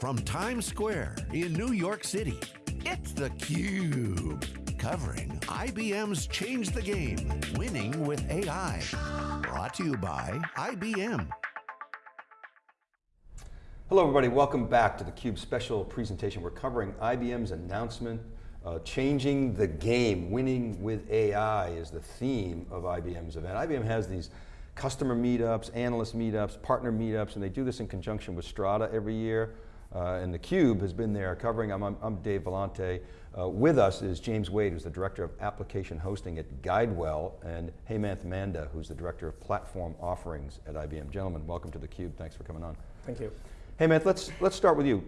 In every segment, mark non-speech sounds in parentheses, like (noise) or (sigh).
from Times Square in New York City, it's theCUBE. Covering IBM's Change the Game, Winning with AI. Brought to you by IBM. Hello everybody, welcome back to theCUBE special presentation. We're covering IBM's announcement, uh, changing the game, winning with AI is the theme of IBM's event. IBM has these customer meetups, analyst meetups, partner meetups, and they do this in conjunction with Strata every year. Uh, and theCUBE has been there covering, I'm, I'm Dave Vellante. Uh, with us is James Wade, who's the Director of Application Hosting at GuideWell, and Hemanth Manda, who's the Director of Platform Offerings at IBM. Gentlemen, welcome to theCUBE, thanks for coming on. Thank you. Hemanth, let's, let's start with you.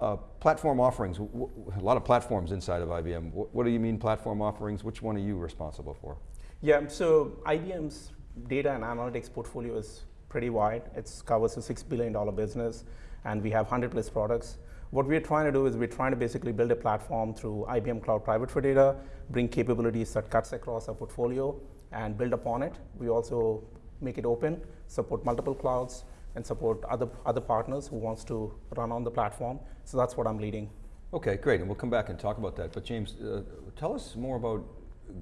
Uh, platform offerings, a lot of platforms inside of IBM. What, what do you mean platform offerings? Which one are you responsible for? Yeah, so IBM's data and analytics portfolio is pretty wide. It covers a $6 billion business, and we have 100 plus products. What we're trying to do is we're trying to basically build a platform through IBM Cloud Private for Data, bring capabilities that cuts across our portfolio, and build upon it. We also make it open, support multiple clouds, and support other, other partners who wants to run on the platform. So that's what I'm leading. Okay, great, and we'll come back and talk about that. But James, uh, tell us more about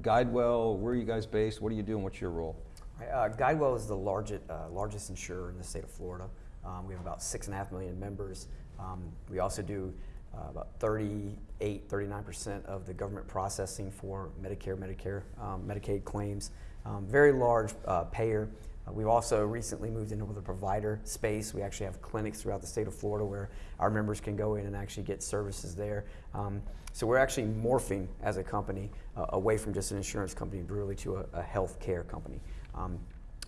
GuideWell, where are you guys based, what do you do, and what's your role? Uh, GuideWell is the largest, uh, largest insurer in the state of Florida. Um, we have about six and a half million members. Um, we also do uh, about 38, 39% of the government processing for Medicare, Medicare, um, Medicaid claims. Um, very large uh, payer. Uh, we've also recently moved into the provider space. We actually have clinics throughout the state of Florida where our members can go in and actually get services there. Um, so we're actually morphing as a company uh, away from just an insurance company, really to a, a health care company. Um,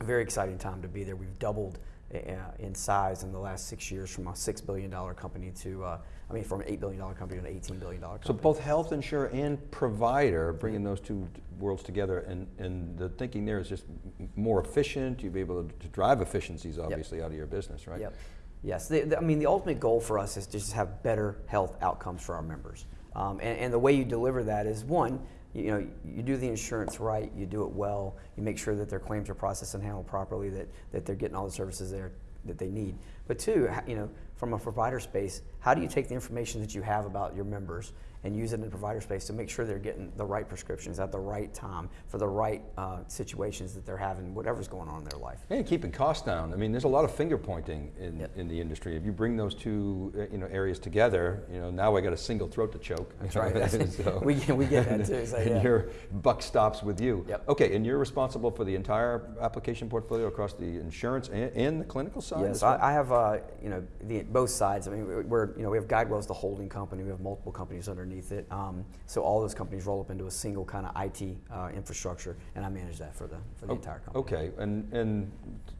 very exciting time to be there. We've doubled in size in the last six years from a $6 billion company to, uh, I mean, from an $8 billion company to an $18 billion company. So both health insurer and provider, bringing those two worlds together, and, and the thinking there is just more efficient, you'll be able to drive efficiencies, obviously, yep. out of your business, right? Yep. Yes, the, the, I mean, the ultimate goal for us is to just have better health outcomes for our members. Um, and, and the way you deliver that is one, you know, you do the insurance right, you do it well, you make sure that their claims are processed and handled properly, that, that they're getting all the services there that they need. But two, you know, from a provider space, how do you take the information that you have about your members and use it in the provider space to make sure they're getting the right prescriptions at the right time for the right uh, situations that they're having, whatever's going on in their life. And keeping costs down. I mean, there's a lot of finger pointing in, yep. in the industry. If you bring those two uh, you know, areas together, you know, now I got a single throat to choke. That's (laughs) right. so, (laughs) we, we get that too. So, (laughs) yeah. And your buck stops with you. Yep. Okay, and you're responsible for the entire application portfolio across the insurance and, and the clinical side? Yes. I, I, have uh, you know, the, both sides. I mean, we're, you know, we have GuideWell as the holding company. We have multiple companies underneath it. Um, so all those companies roll up into a single kind of IT uh, infrastructure, and I manage that for the for the oh, entire company. Okay, and and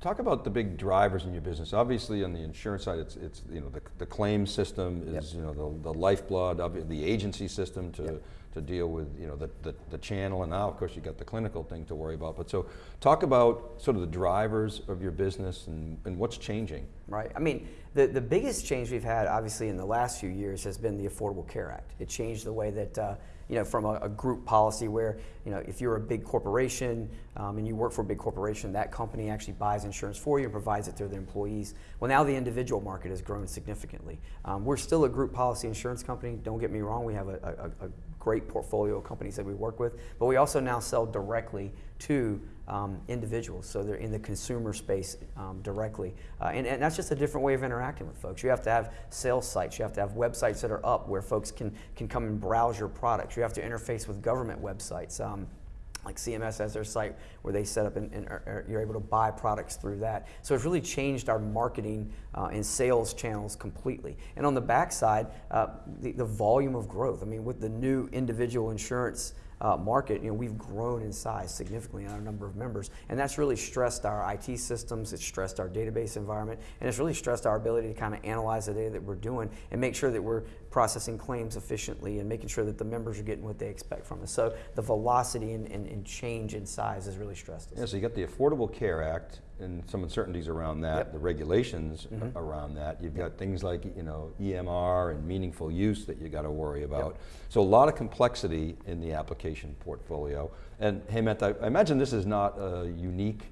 talk about the big drivers in your business. Obviously, on the insurance side, it's it's you know the the claim system is yep. you know the the lifeblood of the agency system to. Yep to deal with you know the, the, the, channel and now of course you got the clinical thing to worry about. But so talk about sort of the drivers of your business and, and what's changing. Right, I mean the, the biggest change we've had obviously in the last few years has been the Affordable Care Act. It changed the way that uh, you know, from a, a, group policy where, you know, if you're a big corporation um, and you work for a big corporation, that company actually buys insurance for you and provides it to their employees. Well, now the individual market has grown significantly. Um, we're still a group policy insurance company, don't get me wrong, we have a, a, a great portfolio of companies that we work with, but we also now sell directly to um, individuals, so they're in the consumer space um, directly. Uh, and, and, that's just a different way of interacting with folks. You have to have sales sites, you have to have websites that are up where folks can, can come and browse your products. You have to interface with government websites. Um, like CMS has their site where they set up and, and are, are, you're able to buy products through that. So it's really changed our marketing uh, and sales channels completely. And on the backside, uh, the, the volume of growth. I mean, with the new individual insurance uh, market, you know, we've grown in size significantly in our number of members, and that's really stressed our IT systems, it's stressed our database environment, and it's really stressed our ability to kind of analyze the data that we're doing and make sure that we're processing claims efficiently and making sure that the members are getting what they expect from us. So the velocity and, and, and change in size has really stressed us. Yeah, so you got the Affordable Care Act, and some uncertainties around that, yep. the regulations mm -hmm. around that. You've got things like you know EMR and meaningful use that you got to worry about. Yep. So a lot of complexity in the application portfolio. And Hemanth, I, I imagine this is not a unique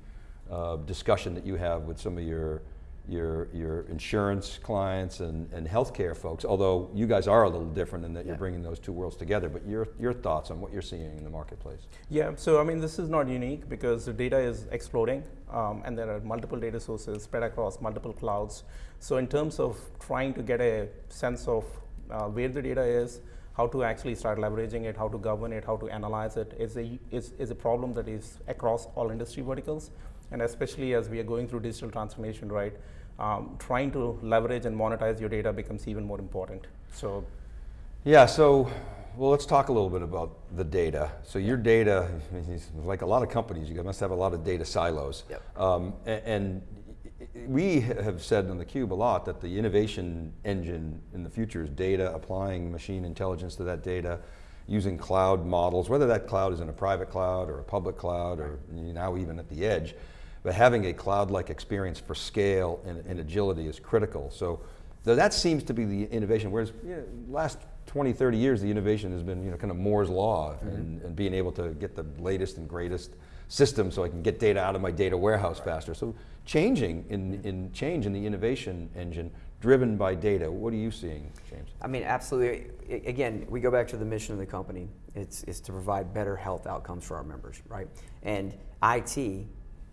uh, discussion that you have with some of your your, your insurance clients and, and healthcare folks, although you guys are a little different in that you're bringing those two worlds together, but your, your thoughts on what you're seeing in the marketplace? Yeah, so I mean, this is not unique because the data is exploding um, and there are multiple data sources spread across multiple clouds. So, in terms of trying to get a sense of uh, where the data is, how to actually start leveraging it, how to govern it, how to analyze it, is a, is, is a problem that is across all industry verticals. And especially as we are going through digital transformation, right? Um, trying to leverage and monetize your data becomes even more important. So, Yeah, so, well, let's talk a little bit about the data. So your data, like a lot of companies, you must have a lot of data silos. Yep. Um, a- and, we have said on theCUBE a lot that the innovation engine in the future is data, applying machine intelligence to that data, using cloud models, whether that cloud is in a private cloud or a public cloud or now even at the edge. But having a cloud-like experience for scale and, and agility is critical. So that seems to be the innovation, whereas you know, last 20, 30 years, the innovation has been you know, kind of Moore's law mm-hmm. and, and being able to get the latest and greatest system so I can get data out of my data warehouse faster. So changing in, mm-hmm. in change in the innovation engine driven by data. What are you seeing, James? I mean, absolutely. Again, we go back to the mission of the company. It's, it's to provide better health outcomes for our members, right? And IT,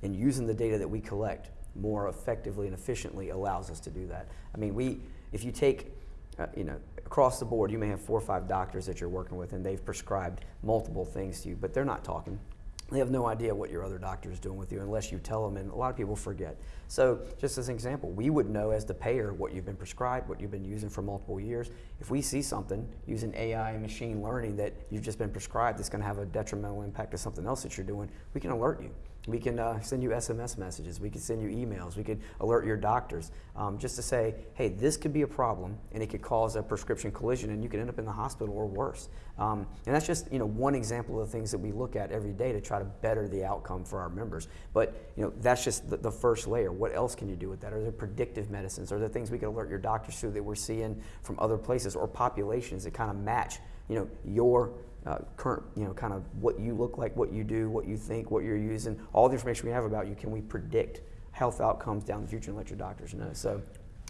and using the data that we collect more effectively and efficiently allows us to do that. I mean, we, if you take, uh, you know, across the board, you may have four or five doctors that you're working with and they've prescribed multiple things to you, but they're not talking. They have no idea what your other doctor is doing with you unless you tell them, and a lot of people forget. So, just as an example, we would know as the payer what you've been prescribed, what you've been using for multiple years. If we see something using AI and machine learning that you've just been prescribed that's going to have a detrimental impact to something else that you're doing, we can alert you. We can uh, send you SMS messages. We can send you emails. We could alert your doctors um, just to say, hey, this could be a problem and it could cause a prescription collision and you could end up in the hospital or worse. Um, and that's just you know one example of the things that we look at every day to try to better the outcome for our members. But you know that's just the, the first layer. What else can you do with that? Are there predictive medicines? Are there things we can alert your doctors to that we're seeing from other places or populations that kind of match you know your uh, current, you know, kind of what you look like, what you do, what you think, what you're using, all the information we have about you, can we predict health outcomes down the future and let your doctors know? So,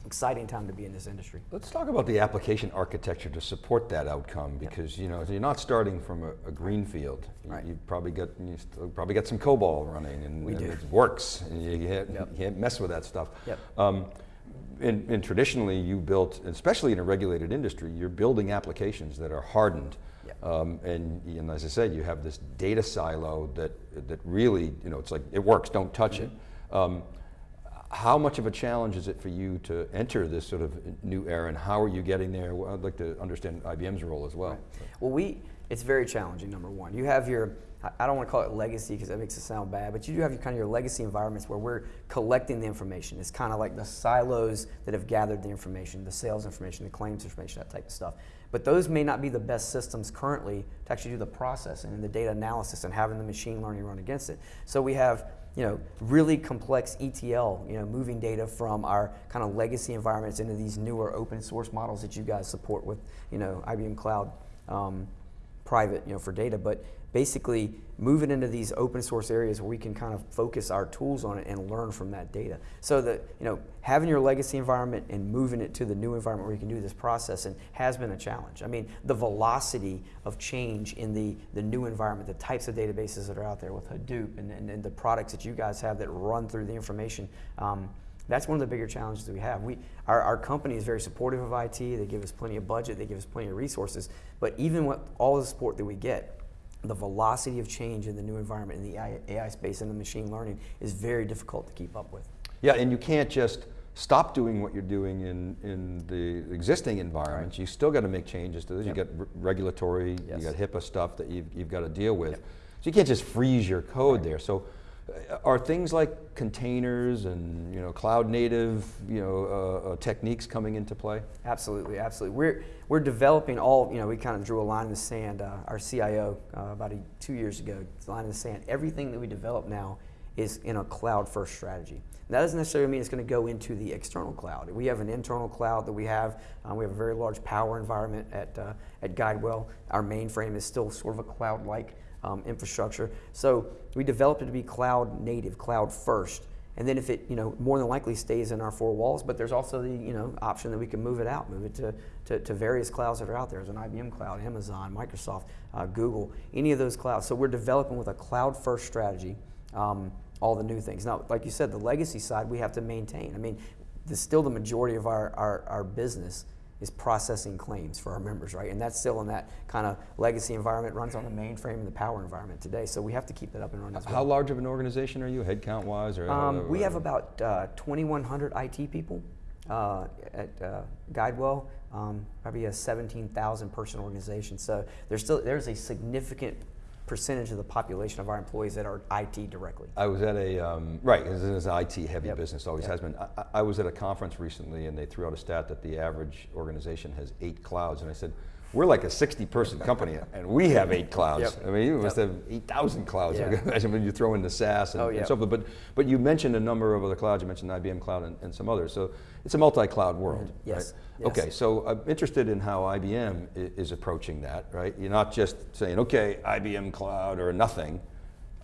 exciting time to be in this industry. Let's talk about the application architecture to support that outcome because you know you're not starting from a, a green field. You, Right. You've probably got you still probably got some COBOL running and, We and do. it works. And you, can't, Yep. you can't mess with that stuff. Yep. Um, and, and traditionally, you built, especially in a regulated industry, you're building applications that are hardened. Um, and, and as I said, you have this data silo that that really, you know, it's like it works. Don't touch it. Mm-hmm. Um, how much of a challenge is it for you to enter this sort of new era, and how are you getting there? I'd like to understand IBM's role as well. Well, we, it's very challenging, number one. You have your, I- don't want to call it legacy because that makes it sound bad, but you do have your kind of your legacy environments where we're collecting the information. It's kind of like the silos that have gathered the information, the sales information, the claims information, that type of stuff. But those may not be the best systems currently to actually do the processing and the data analysis and having the machine learning run against it. So we have you know, really complex ETL, you know, moving data from our kind of legacy environments into these newer open source models that you guys support with, you know, IBM Cloud um, private, you know, for data, but basically move it into these open source areas where we can kind of focus our tools on it and learn from that data. So that, you know, having your legacy environment and moving it to the new environment where you can do this processing has been a challenge. I mean, the velocity of change in the, the new environment, the types of databases that are out there with Hadoop and, and, and the products that you guys have that run through the information, um, that's one of the bigger challenges we have. We, our, our company is very supportive of IT. They give us plenty of budget. They give us plenty of resources. But even with all the support that we get, the velocity of change in the new environment in the AI, AI space and the machine learning is very difficult to keep up with. Yeah, and you can't just stop doing what you're doing in, in the existing environments. You still got to make changes to this. Yep. You got regulatory, Yes. you got HIPAA stuff that you've, you've got to deal with. Yep. So you can't just freeze your code there. So are things like containers and you know cloud native you know uh, uh, techniques coming into play? Absolutely, absolutely. We're we're developing all. You know, we kind of drew a line in the sand. Uh, our CIO uh, about a, two years ago, line in the sand. Everything that we develop now is in a cloud-first strategy. And that doesn't necessarily mean it's going to go into the external cloud. We have an internal cloud that we have. Uh, we have a very large power environment at uh, at GuideWell. Our mainframe is still sort of a cloud-like um, infrastructure. So we developed it to be cloud native, cloud first. and then if it, you know, more than likely stays in our four walls, but there's also the, you know, option that we can move it out, move it to, to, to various clouds that are out there. There's an IBM cloud, Amazon, Microsoft, uh, Google, any of those clouds. So we're developing with a cloud-first strategy. Um, all the new things. Now, like you said, the legacy side we have to maintain. I mean, the, still the majority of our, our, our business is processing claims for our members, right? And that's still in that kind of legacy environment, runs on the mainframe and the power environment today. So we have to keep that up and running as well. How large of an organization are you, headcount wise? Or, um, we have about uh, 2,100 IT people uh, at uh, GuideWell. Um, probably a 17,000 person organization. So there's still there's a significant percentage of the population of our employees that are IT directly. I was at a, um, right, this is an IT heavy Yep. business, always Yep. has been. I, I was at a conference recently and they threw out a stat that the average organization has eight clouds. And I said, we're like a 60 person company (laughs) and we have eight clouds. Yep. I mean, you must Yep. have 8,000 clouds. I Yeah. (laughs) imagine when you throw in the SaaS and, Oh, and so forth. But, but you mentioned a number of other clouds. You mentioned IBM Cloud and, and some others. So it's a multi-cloud world, Mm-hmm. Yes. right? Yes. Okay, so I'm interested in how IBM is approaching that, right? You're not just saying, okay, IBM Cloud or nothing,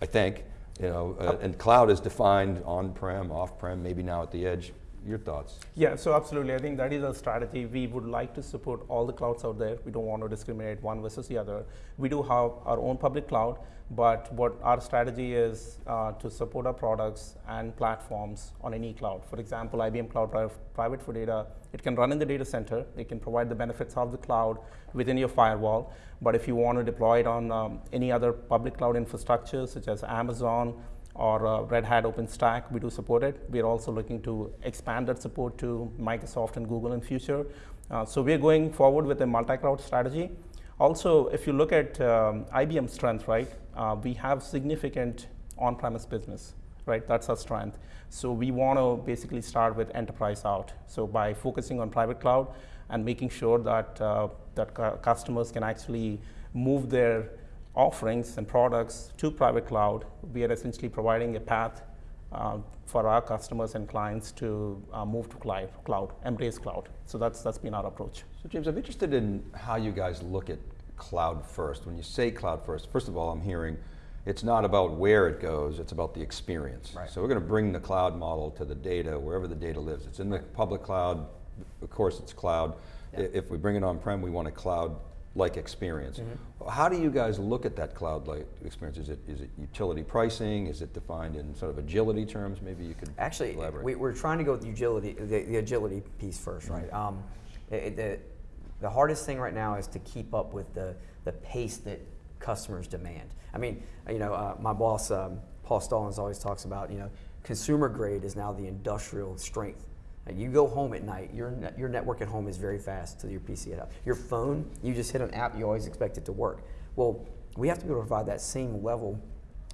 I think, you know, uh, and cloud is defined on-prem, off-prem, maybe now at the edge. Your thoughts? Yeah, so absolutely. I think that is our strategy. We would like to support all the clouds out there. We don't want to discriminate one versus the other. We do have our own public cloud, but what our strategy is uh, to support our products and platforms on any cloud. For example, IBM Cloud Pri- Private for Data, it can run in the data center. It can provide the benefits of the cloud within your firewall. But if you want to deploy it on um, any other public cloud infrastructure, such as Amazon, or uh, Red Hat OpenStack, we do support it. We're also looking to expand that support to Microsoft and Google in future. Uh, so we're going forward with a multi-cloud strategy. Also, if you look at um, IBM's strength, right, uh, we have significant on-premise business, right? That's our strength. So we want to basically start with enterprise out. So by focusing on private cloud and making sure that uh, that customers can actually move their offerings and products to private cloud, we are essentially providing a path uh, for our customers and clients to uh, move to cloud, cloud, embrace cloud. So that's that's been our approach. So James, I'm interested in how you guys look at cloud first. When you say cloud first, first of all, I'm hearing it's not about where it goes, it's about the experience. Right. So we're going to bring the cloud model to the data, wherever the data lives. It's in the public cloud, of course it's cloud. I- If we bring it on-prem, we want a cloud-like experience. Mm-hmm. How do you guys look at that cloud-like experience? Is it, is it utility pricing? Is it defined in sort of agility terms? Maybe you could Actually, elaborate. we, we're trying to go with the agility, the, the agility piece first, right? Um, it, it- the, the hardest thing right now is to keep up with the, the pace that customers demand. I mean, you know, uh, my boss, um, Paul Stallings, always talks about, you know, consumer grade is now the industrial strength. You go home at night, your, your network at home is very fast to your PC at home. Your phone, you just hit an app, you always expect it to work. Well, we have to be able to provide that same level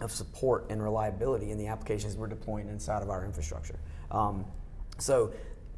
of support and reliability in the applications we're deploying inside of our infrastructure. Um, so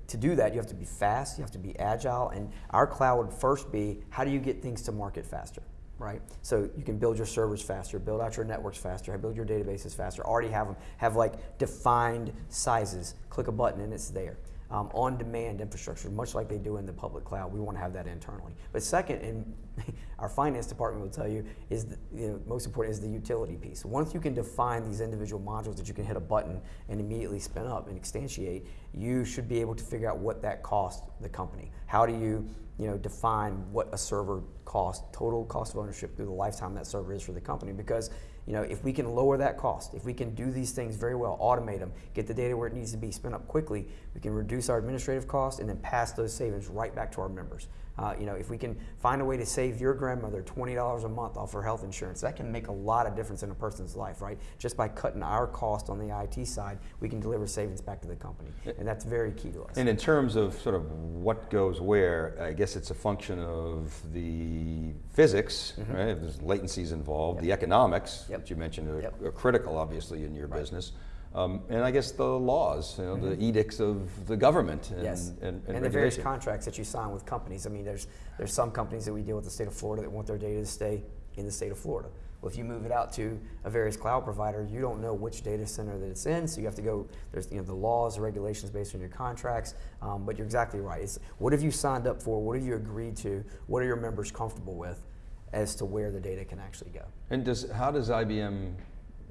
to do that, you have to be fast, you have to be agile, and our cloud would first be how do you get things to market faster, right? So you can build your servers faster, build out your networks faster, build your databases faster, already have them, have like defined sizes, click a button and it's there. Um, on-demand infrastructure, much like they do in the public cloud. We want to have that internally. But second, and (laughs) our finance department will tell you, is the, you know, most important is the utility piece. Once you can define these individual modules that you can hit a button and immediately spin up and instantiate, you should be able to figure out what that costs the company. How do you, you know, define what a server cost, total cost of ownership through the lifetime that server is for the company? Because you know, if we can lower that cost, if we can do these things very well, automate them, get the data where it needs to be, spin up quickly, we can reduce our administrative costs and then pass those savings right back to our members. Uh, you know, if we can find a way to save your grandmother $20 a month off her health insurance, that can make a lot of difference in a person's life, right? Just by cutting our cost on the IT side, we can deliver savings back to the company. And that's very key to us. And in terms of sort of what goes where, I guess it's a function of the physics, right? If there's latencies involved, the economics. Yep. that you mentioned are, Yep. are critical, obviously, in your business. Um, and I guess the laws, you know, the edicts of the government and, Mm-hmm. Yes, and, and, the various contracts that you sign with companies. I mean, there's there's some companies that we deal with the state of Florida that want their data to stay in the state of Florida. Well, if you move it out to a various cloud provider, you don't know which data center that it's in, so you have to go. There's you know the laws, the regulations based on your contracts. Um, but you're exactly right. It's what have you signed up for? What have you agreed to? What are your members comfortable with, as to where the data can actually go? And does, how does IBM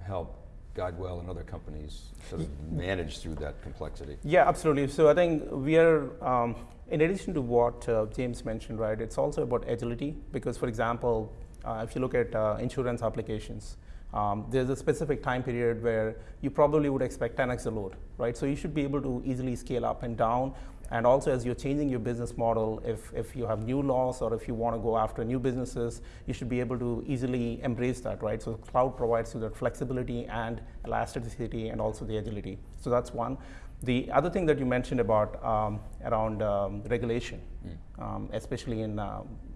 help GuideWell and other companies sort of manage through that complexity? Yeah, absolutely. So I think we are, um, in addition to what uh, James mentioned, right, it's also about agility because, for example, uh, if you look at uh, insurance applications, um, there's a specific time period where you probably would expect 10x the load, right? So you should be able to easily scale up and down. And also, as you're changing your business model, if, if you have new laws or if you want to go after new businesses, you should be able to easily embrace that, right? So cloud provides you that flexibility and elasticity and also the agility. So that's one. The other thing that you mentioned about um, around um, regulation, mm. um, especially in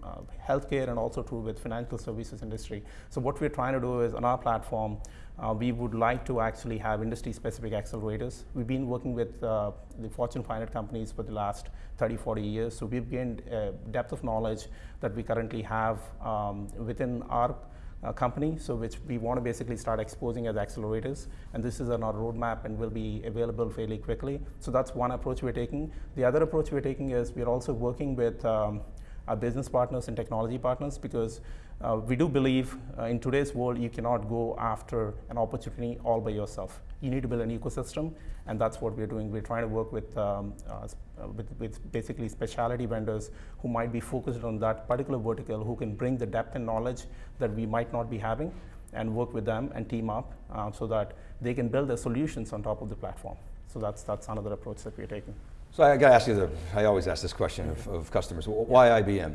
uh, uh, healthcare and also true with financial services industry. So what we're trying to do is on our platform, uh, we would like to actually have industry-specific accelerators. We've been working with uh, the Fortune 500 companies for the last 30, 40 years, so we've gained a depth of knowledge that we currently have um, within our uh, company, so which we want to basically start exposing as accelerators. And this is on our roadmap and will be available fairly quickly. So that's one approach we're taking. The other approach we're taking is we're also working with um, our business partners and technology partners because uh, we do believe uh, in today's world you cannot go after an opportunity all by yourself. You need to build an ecosystem, and that's what we're doing. We're trying to work with, um, uh, uh, with, with, basically specialty vendors who might be focused on that particular vertical, who can bring the depth and knowledge that we might not be having, and work with them and team up uh, so that they can build their solutions on top of the platform. So that's, that's another approach that we're taking. So I got to ask you, the, I always ask this question of, of customers, why IBM?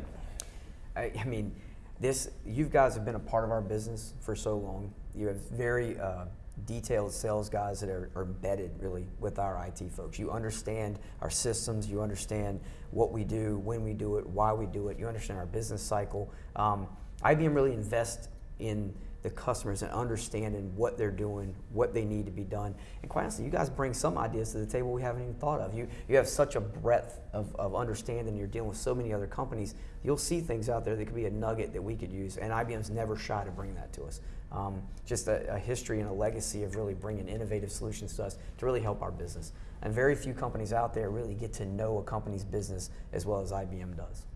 I, I mean, this, you guys have been a part of our business for so long. You have very uh, detailed sales guys that are, are, embedded really with our IT folks. You understand our systems, you understand what we do, when we do it, why we do it, you understand our business cycle. Um, IBM really invests in the customers and understanding what they're doing, what they need to be done. And quite honestly, you guys bring some ideas to the table we haven't even thought of. You, you have such a breadth of, of understanding. You're dealing with so many other companies. You'll see things out there that could be a nugget that we could use. And IBM's never shy to bring that to us. Um, just a, a, history and a legacy of really bringing innovative solutions to us to really help our business. And very few companies out there really get to know a company's business as well as IBM does.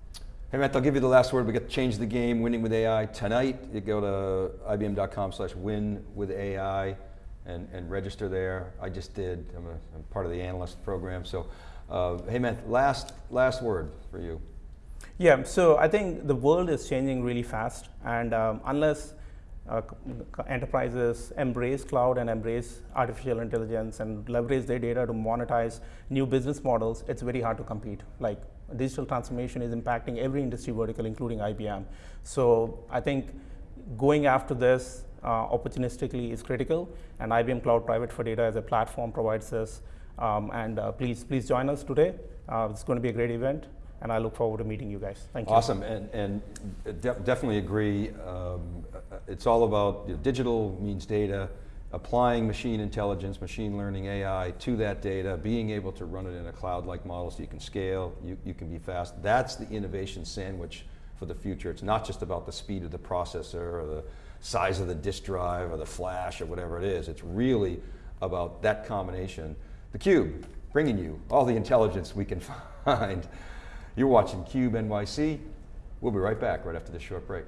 Hemanth, I'll give you the last word. We got to change the game, winning with AI tonight. You go to ibm.com slash win with AI and, and register there. I just did, I'm, a, I'm part of the analyst program. So, uh, Hemanth, last, last word for you. Yeah, so I think the world is changing really fast and um, unless uh, enterprises embrace cloud and embrace artificial intelligence and leverage their data to monetize new business models, it's very hard to compete. Like digital transformation is impacting every industry vertical, including IBM. So I think going after this uh, opportunistically is critical, and IBM Cloud Private for Data as a platform provides this. Um, and uh, please, please join us today. Uh, it's going to be a great event, and I look forward to meeting you guys. Thank you. Awesome, and, and de definitely agree. Um, it's all about you know, digital means data, applying machine intelligence, machine learning, AI to that data, being able to run it in a cloud-like model so you can scale, you, you can be fast. That's the innovation sandwich for the future. It's not just about the speed of the processor or the size of the disk drive or the flash or whatever it is. It's really about that combination. The Cube, bringing you all the intelligence we can (laughs) find. You're watching Cube NYC. We'll be right back right after this short break.